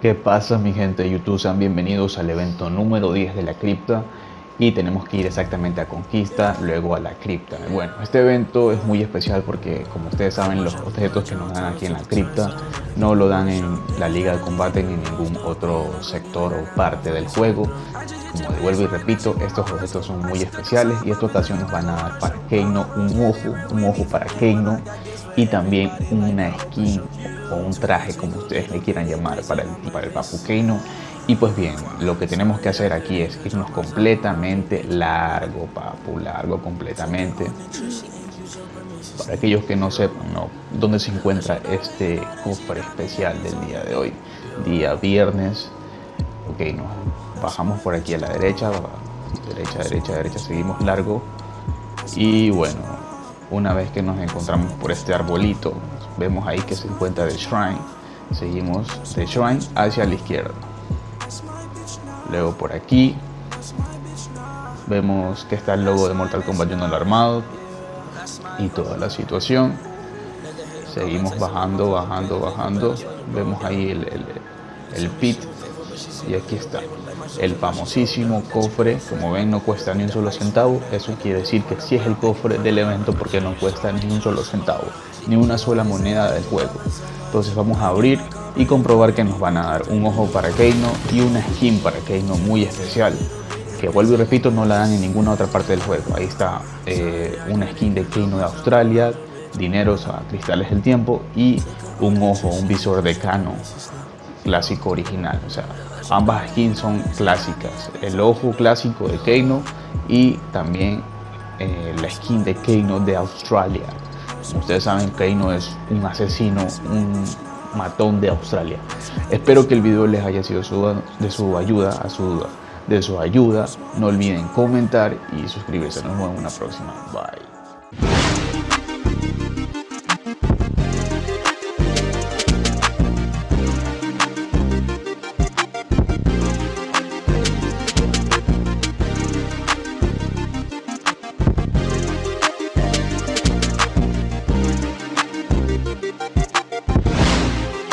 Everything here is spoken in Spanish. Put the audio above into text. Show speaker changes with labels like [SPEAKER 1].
[SPEAKER 1] ¿Qué pasa mi gente de YouTube? Sean bienvenidos al evento número 10 de la cripta y tenemos que ir exactamente a Conquista, luego a la cripta. Bueno, este evento es muy especial porque como ustedes saben los objetos que nos dan aquí en la cripta no lo dan en la liga de combate ni en ningún otro sector o parte del juego. Como vuelvo y repito, estos objetos son muy especiales y esta ocasión nos van a dar para Keino un ojo, un ojo para Keino y también una skin o un traje como ustedes le quieran llamar para el, para el Papu Keino y pues bien, lo que tenemos que hacer aquí es irnos completamente largo, papu, largo completamente. Para aquellos que no sepan ¿no? dónde se encuentra este cofre especial del día de hoy. Día viernes. Ok, nos bajamos por aquí a la derecha. Derecha, derecha, derecha. Seguimos largo. Y bueno, una vez que nos encontramos por este arbolito, vemos ahí que se encuentra el shrine. Seguimos de shrine hacia la izquierda. Luego por aquí vemos que está el logo de Mortal Kombat Junior armado y toda la situación. Seguimos bajando, bajando, bajando. Vemos ahí el, pit y aquí está. El famosísimo cofre como ven no cuesta ni un solo centavo. Eso quiere decir que sí es el cofre del evento porque no cuesta ni un solo centavo ni una sola moneda del juego. Entonces vamos a abrir y comprobar que nos van a dar un ojo para Keino y una skin para Keino muy especial que vuelvo y repito no la dan en ninguna otra parte del juego. Ahí está eh, una skin de Keino de Australia dineros a cristales del tiempo y un ojo, un visor de Cano clásico original o sea ambas skins son clásicas el ojo clásico de Keino y también eh, la skin de Keino de Australia como ustedes saben Keino es un asesino un matón de Australia. Espero que el video les haya sido de su ayuda, a su, de su ayuda. No olviden comentar y suscribirse. Nos vemos en una próxima. Bye.